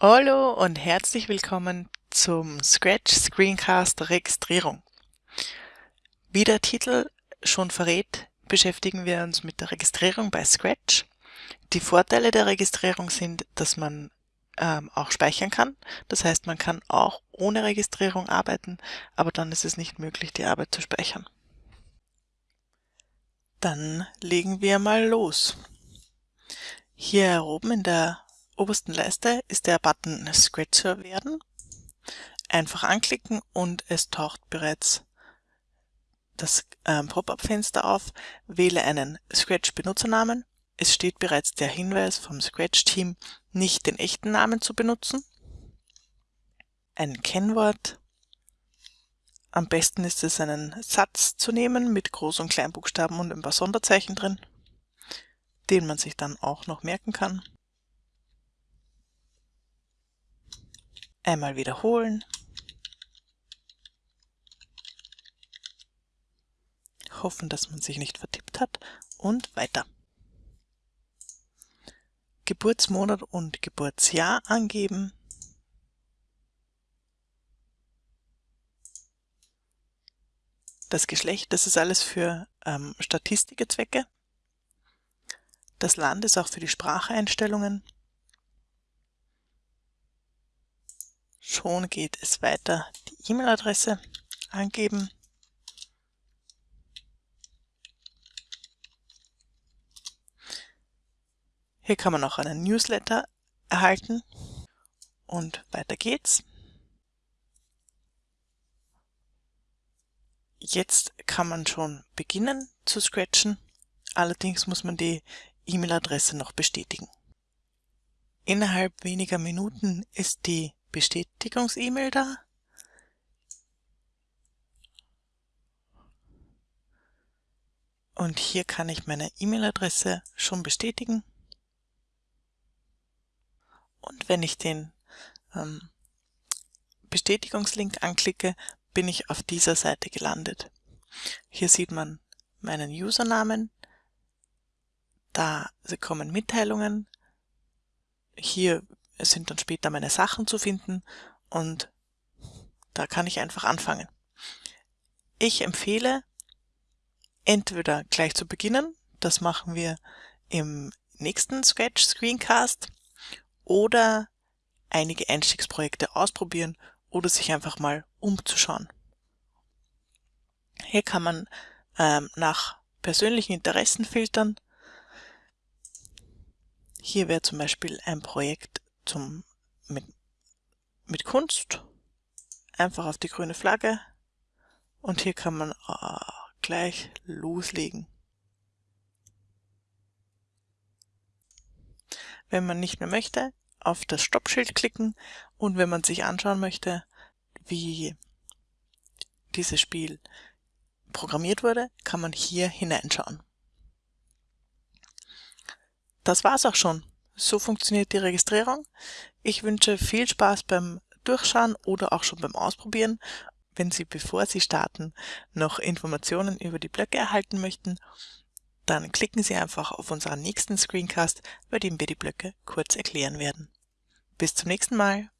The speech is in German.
Hallo und herzlich willkommen zum Scratch Screencast Registrierung. Wie der Titel schon verrät, beschäftigen wir uns mit der Registrierung bei Scratch. Die Vorteile der Registrierung sind, dass man ähm, auch speichern kann. Das heißt, man kann auch ohne Registrierung arbeiten, aber dann ist es nicht möglich, die Arbeit zu speichern. Dann legen wir mal los. Hier oben in der obersten Leiste ist der Button Scratcher werden. Einfach anklicken und es taucht bereits das ähm, Pop-up-Fenster auf. Wähle einen Scratch-Benutzernamen. Es steht bereits der Hinweis vom Scratch-Team, nicht den echten Namen zu benutzen. Ein Kennwort. Am besten ist es, einen Satz zu nehmen mit Groß- und Kleinbuchstaben und ein paar Sonderzeichen drin, den man sich dann auch noch merken kann. Einmal wiederholen. Hoffen, dass man sich nicht vertippt hat und weiter. Geburtsmonat und Geburtsjahr angeben. Das Geschlecht, das ist alles für ähm, Statistikezwecke. Das Land ist auch für die Spracheinstellungen. Schon geht es weiter. Die E-Mail-Adresse angeben. Hier kann man noch einen Newsletter erhalten und weiter geht's. Jetzt kann man schon beginnen zu scratchen, allerdings muss man die E-Mail-Adresse noch bestätigen. Innerhalb weniger Minuten ist die Bestätigungs-E-Mail da. Und hier kann ich meine E-Mail-Adresse schon bestätigen. Und wenn ich den ähm, Bestätigungslink anklicke, bin ich auf dieser Seite gelandet. Hier sieht man meinen Usernamen, da kommen Mitteilungen, hier sind dann später meine Sachen zu finden und da kann ich einfach anfangen. Ich empfehle, entweder gleich zu beginnen, das machen wir im nächsten Scratch Screencast, oder einige Einstiegsprojekte ausprobieren oder sich einfach mal umzuschauen. Hier kann man ähm, nach persönlichen Interessen filtern. Hier wäre zum Beispiel ein Projekt zum, mit, mit Kunst. Einfach auf die grüne Flagge. Und hier kann man äh, gleich loslegen. Wenn man nicht mehr möchte, auf das Stoppschild klicken und wenn man sich anschauen möchte, wie dieses Spiel programmiert wurde, kann man hier hineinschauen. Das war's auch schon. So funktioniert die Registrierung. Ich wünsche viel Spaß beim Durchschauen oder auch schon beim Ausprobieren. Wenn Sie, bevor Sie starten, noch Informationen über die Blöcke erhalten möchten, dann klicken Sie einfach auf unseren nächsten Screencast, bei dem wir die Blöcke kurz erklären werden. Bis zum nächsten Mal.